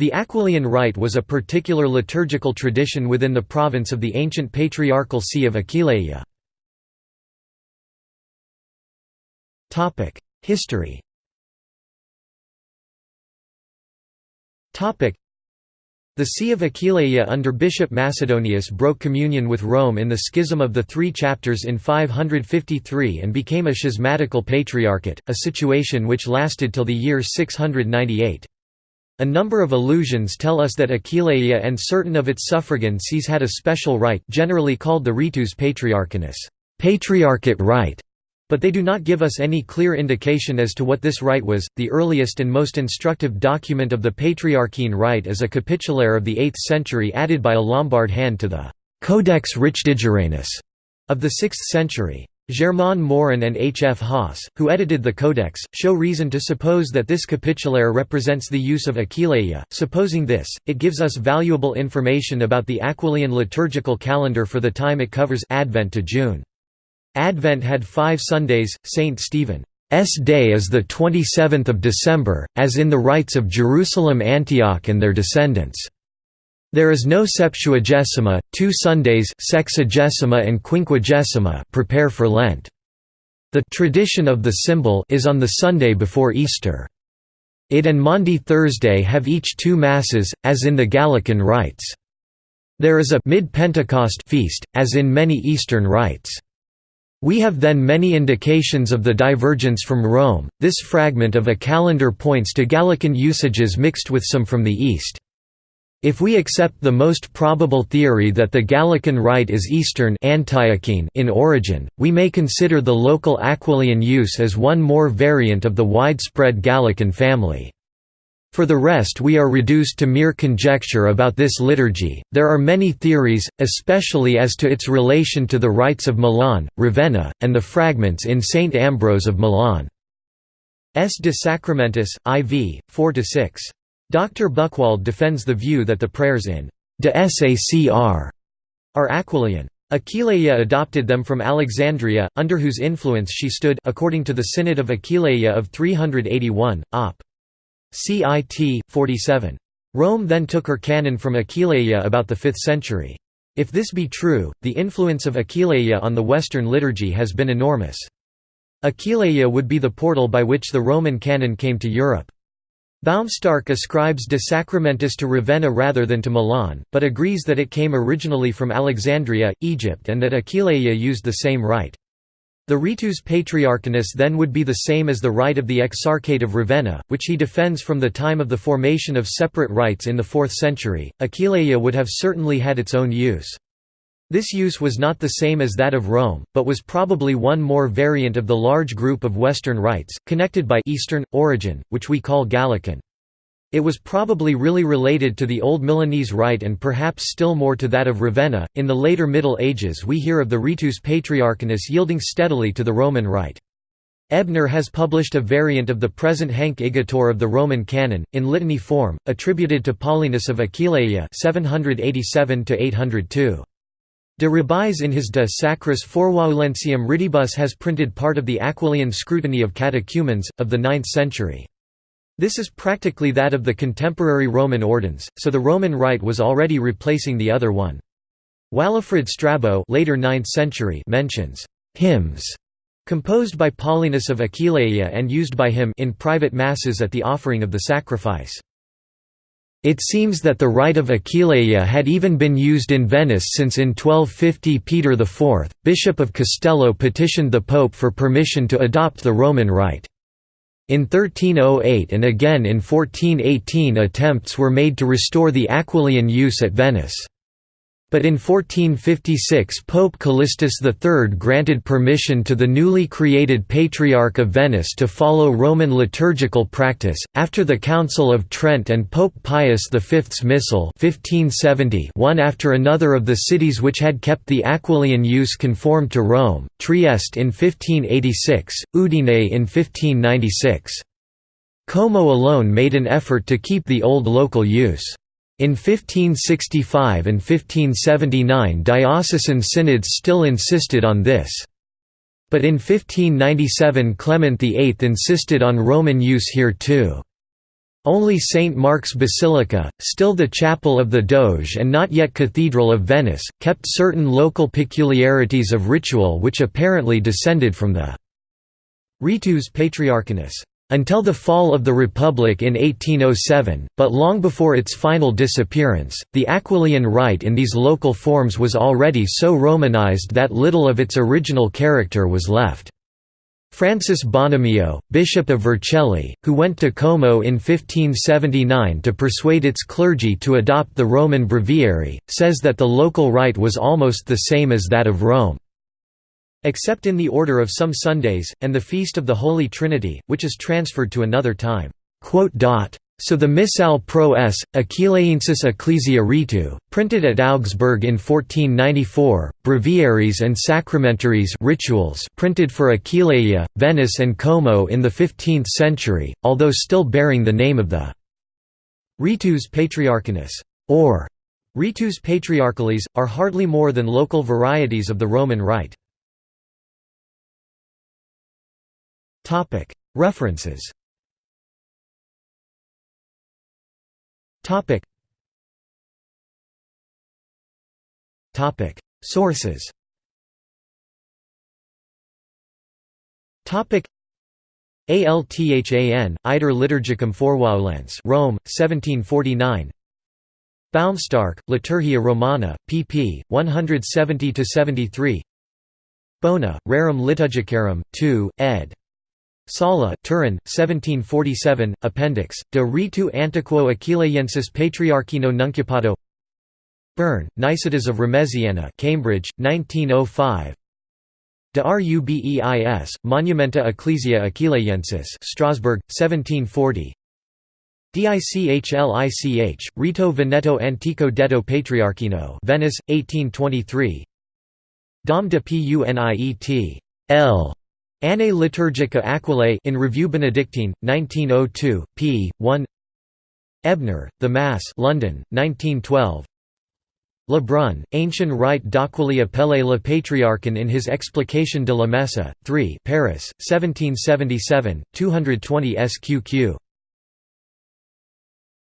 The Aquileian Rite was a particular liturgical tradition within the province of the ancient patriarchal see of Aquileia. History the See of Aquileia under Bishop Macedonius broke communion with Rome in the Schism of the Three Chapters in 553 and became a schismatical patriarchate, a situation which lasted till the year 698. A number of allusions tell us that Aquileia and certain of its suffragan sees had a special right generally called the ritus patriarchinus patriarchate right", but they do not give us any clear indication as to what this rite was. The earliest and most instructive document of the Patriarchine rite is a capitulare of the 8th century added by a Lombard hand to the Codex Rehdigeranus of the 6th century. Germain Morin and H. F. Haas, who edited the Codex, show reason to suppose that this capitulare represents the use of Aquileia. Supposing this, it gives us valuable information about the Aquileian liturgical calendar for the time it covers Advent to June. Advent had five Sundays, St. Stephen's Day is the 27th of December, as in the rites of Jerusalem Antioch and their descendants. There is no Septuagesima, two Sundays Sexagesima and Quinquagesima prepare for Lent. The tradition of the symbol is on the Sunday before Easter. It and Maundy Thursday have each two Masses, as in the Gallican rites. There is a mid-Pentecost feast, as in many Eastern rites. We have then many indications of the divergence from Rome. This fragment of a calendar points to Gallican usages mixed with some from the East. If we accept the most probable theory that the Gallican rite is Eastern in origin, we may consider the local Aquileian use as one more variant of the widespread Gallican family. For the rest we are reduced to mere conjecture about this liturgy. There are many theories, especially as to its relation to the rites of Milan, Ravenna, and the fragments in St. Ambrose of Milan. S. de Sacramentis, IV, 4–6. Dr. Buchwald defends the view that the prayers in de Sacr are Aquileian. Aquileia adopted them from Alexandria, under whose influence she stood according to the Synod of Aquileia of 381, op. Cit. 47. Rome then took her canon from Aquileia about the 5th century. If this be true, the influence of Aquileia on the Western liturgy has been enormous. Aquileia would be the portal by which the Roman canon came to Europe. Baumstark ascribes De Sacramentis to Ravenna rather than to Milan, but agrees that it came originally from Alexandria, Egypt and that Aquileia used the same rite. The ritus patriarchinus then would be the same as the rite of the Exarchate of Ravenna, which he defends from the time of the formation of separate rites in the 4th century. Aquileia would have certainly had its own use. This use was not the same as that of Rome, but was probably one more variant of the large group of Western rites, connected by Eastern, origin, which we call Gallican. It was probably really related to the Old Milanese rite and perhaps still more to that of Ravenna. In the later Middle Ages, we hear of the ritus patriarchinus yielding steadily to the Roman rite. Ebner has published a variant of the present Hanc igitur of the Roman canon, in litany form, attributed to Paulinus of Aquileia 787 802. De Rubeis in his De Sacris Forojuliensium Ritibus has printed part of the Aquileian scrutiny of catechumens, of the 9th century. This is practically that of the contemporary Roman ordens, so the Roman rite was already replacing the other one. Walafrid Strabo later 9th century mentions hymns composed by Paulinus of Aquileia and used by him in private masses at the offering of the sacrifice. It seems that the rite of Aquileia had even been used in Venice since in 1250 Peter IV, Bishop of Castello petitioned the Pope for permission to adopt the Roman rite. In 1308 and again in 1418 attempts were made to restore the Aquileian use at Venice. But in 1456 Pope Callistus III granted permission to the newly created Patriarch of Venice to follow Roman liturgical practice. After the Council of Trent and Pope Pius V's Missal 1570 one after another of the cities which had kept the Aquileian use conformed to Rome, Trieste in 1586, Udine in 1596. Como alone made an effort to keep the old local use. In 1565 and 1579 diocesan synods still insisted on this. But in 1597 Clement VIII insisted on Roman use here too. Only St. Mark's Basilica, still the chapel of the Doge and not yet Cathedral of Venice, kept certain local peculiarities of ritual which apparently descended from the Ritus Patriarchinus until the fall of the Republic in 1807, but long before its final disappearance, the Aquileian rite in these local forms was already so Romanized that little of its original character was left. Francis Bonomio, Bishop of Vercelli, who went to Como in 1579 to persuade its clergy to adopt the Roman breviary, says that the local rite was almost the same as that of Rome. Except in the order of some Sundays, and the Feast of the Holy Trinity, which is transferred to another time. So the Missal pro s. Aquileiensis Ecclesia Ritu, printed at Augsburg in 1494, breviaries and sacramentaries rituals printed for Aquileia, Venice and Como in the 15th century, although still bearing the name of the Ritus Patriarchinus, or Ritus Patriarchales, are hardly more than local varieties of the Roman Rite. References. Sources. Althan, Iter Liturgicum Forojuliense Rome, 1749 Baumstark, Liturgia Romana, pp. 170–73 Bona, Rerum Liturgicarum, 2, ed. Sala Turin, 1747, Appendix, De Ritu Antiquo Aquileiensis Patriarchino Nuncupato Byrne, Nicetas of Remesiana Cambridge, 1905 De Rubeis, Monumenta Ecclesia Aquileiensis Strasbourg, 1740 Dicchlich, Rito Veneto Antico Detto Patriarchino Venice, 1823 Dom de Puniet. L. Annae Liturgica Aquilae in Review Benedictine, 1902, p. 1 Ebner, The Mass London, 1912 Lebrun, Ancient Rite d'Aquileia Pelle le Patriarchan in his Explication de la Messe, 3 Paris, 1777, 220 sqq.